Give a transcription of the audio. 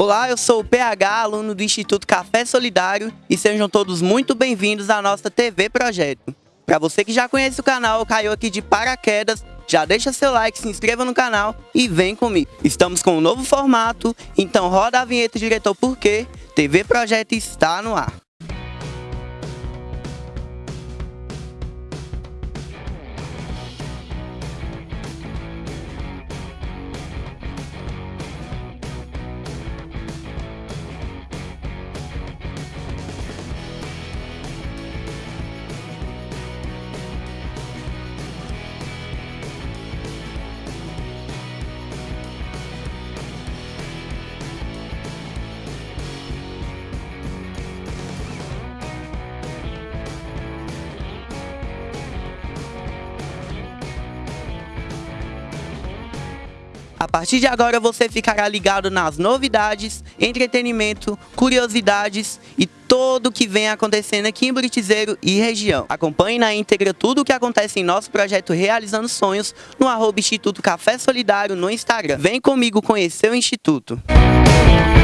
Olá, eu sou o PH, aluno do Instituto Café Solidário e sejam todos muito bem-vindos à nossa TV Projeto. Para você que já conhece o canal, caiu aqui de paraquedas, já deixa seu like, se inscreva no canal e vem comigo. Estamos com um novo formato, então roda a vinheta diretor porque TV Projeto está no ar. A partir de agora você ficará ligado nas novidades, entretenimento, curiosidades e todo o que vem acontecendo aqui em Buritizeiro e região. Acompanhe na íntegra tudo o que acontece em nosso projeto Realizando Sonhos no arroba Instituto Café Solidário no Instagram. Vem comigo conhecer o Instituto. Música